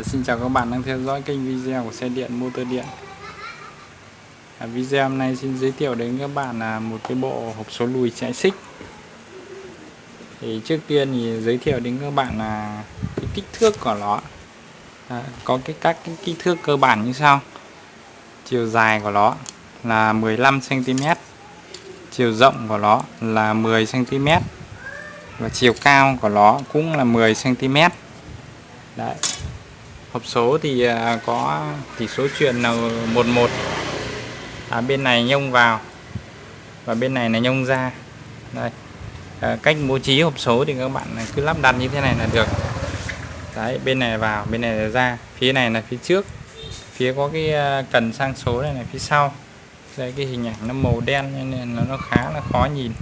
Dạ, xin chào các bạn đang theo dõi kênh video của xe điện motor điện. À, video hôm nay xin giới thiệu đến các bạn là một cái bộ hộp số lùi chạy xích. Thì trước tiên thì giới thiệu đến các bạn là cái kích thước của nó. À, có cái các cái kích thước cơ bản như sau. Chiều dài của nó là 15 cm chiều rộng của nó là 10 cm và chiều cao của nó cũng là 10 cm đấy hộp số thì à, có tỷ số truyền là 11 à, bên này nhông vào và bên này là nhông ra. Đây. À, cách bố trí hộp số thì các bạn cứ lắp đặt như thế này là được. Đấy bên này vào bên này là ra phía này là phía trước. Phía có cái à, cần sang số này là phía sau. Đây cái hình ảnh nó màu đen nên nó khá là khó nhìn.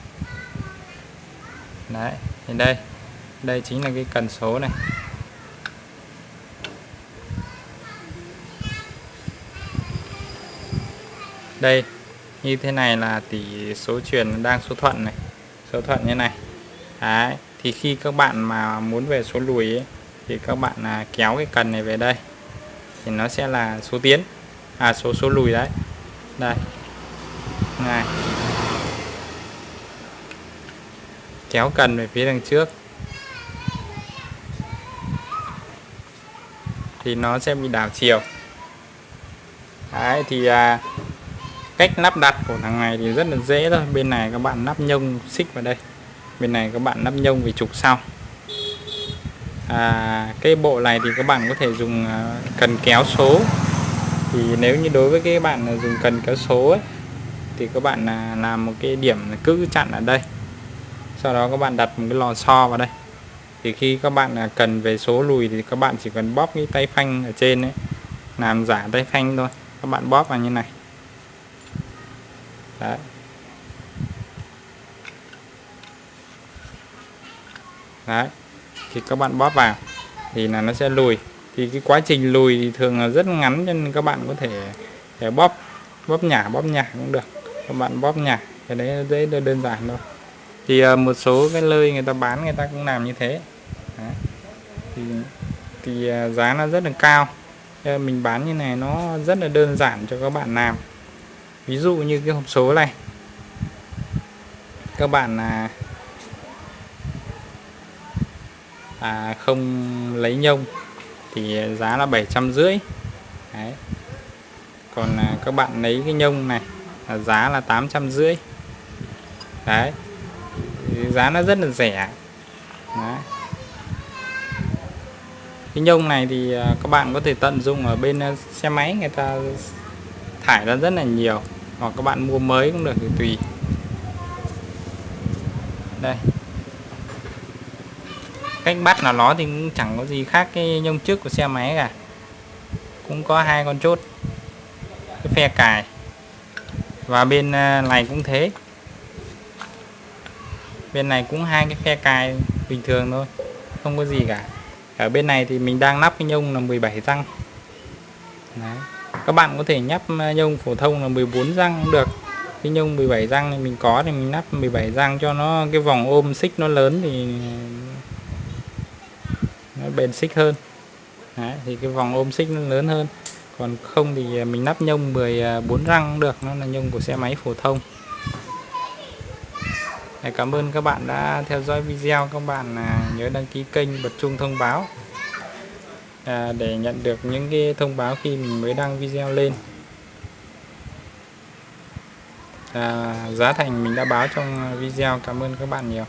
Đấy thì đây. Đây chính là cái cần số này. Đây như thế này là tỷ số truyền đang số thuận này. Số thuận như này. Đấy, thì khi các bạn mà muốn về số lùi ấy, thì các bạn là kéo cái cần này về đây. Thì nó sẽ là số tiến. À số số lùi đấy. Đây. Này. Kéo cần về phía đằng trước. Thì nó sẽ bị đảo chiều. Đấy thì à, cách lắp đặt của thằng này thì rất là dễ thôi. Bên này các bạn lắp nhông xích vào đây. Bên này các bạn lắp nhông về trục sau. À, cái bộ này thì các bạn có thể dùng à, cần kéo số. Thì nếu như đối với cái bạn dùng cần kéo số ấy, thì các bạn là làm một cái điểm cứ chặn ở đây. Sau đó các bạn đặt một cái lò xo vào đây. Thì khi các bạn là cần về số lùi thì các bạn chỉ cần bóp cái tay phanh ở trên ấy làm giả tay phanh thôi. Các bạn bóp vào như này đấy. Đấy. Thì các bạn bóp vào thì là nó sẽ lùi. Thì cái quá trình lùi thì thường là rất ngắn nên các bạn có thể, thể bóp bóp nhả bóp nhả cũng được. Các bạn bóp nhả cái đấy dễ đơn giản thôi. Thì ờ, một số cái nơi người ta bán người ta cũng làm như thế. Đấy. thì thì ờ, giá nó rất là cao. Mình bán như này nó rất là đơn giản cho các bạn làm ví dụ như cái hộp số này. Các bạn là à, không lấy nhông thì giá là bảy trăm rưỡi. Còn à, các bạn lấy cái nhông này là giá là tám trăm rưỡi. Đấy. Thì giá nó rất là rẻ. Đấy. cái nhông này thì à, các bạn có thể tận dụng ở bên à, xe máy người ta thải ra rất là nhiều hoặc các bạn mua mới cũng được, thì tùy. Đây. Cách bắt là nó thì cũng chẳng có gì khác cái nhông trước của xe máy cả. Cũng có hai con chốt. Cái phe cài. Và bên à, này cũng thế. Bên này cũng hai cái phe cài bình thường thôi, không có gì cả. Ở bên này thì mình đang lắp cái nhông là 17 răng. Đấy các bạn có thể nhắp à, nhông phổ thông là 14 răng cũng được. Cái nhông 17 răng thì mình có thì mình nắp 17 răng cho nó cái vòng ôm xích nó lớn thì nó bền xích hơn. Đấy, thì cái vòng ôm xích nó lớn hơn. Còn không thì à, mình nắp nhông 14 à, răng cũng được nó là nhông của xe máy phổ thông. Cảm ơn các bạn đã theo dõi video. Các bạn nhớ đăng ký kênh bật chuông thông báo à, để nhận được những cái thông báo khi mình mới đăng video lên. À, giá thành mình đã báo trong video. Cảm ơn các bạn nhiều.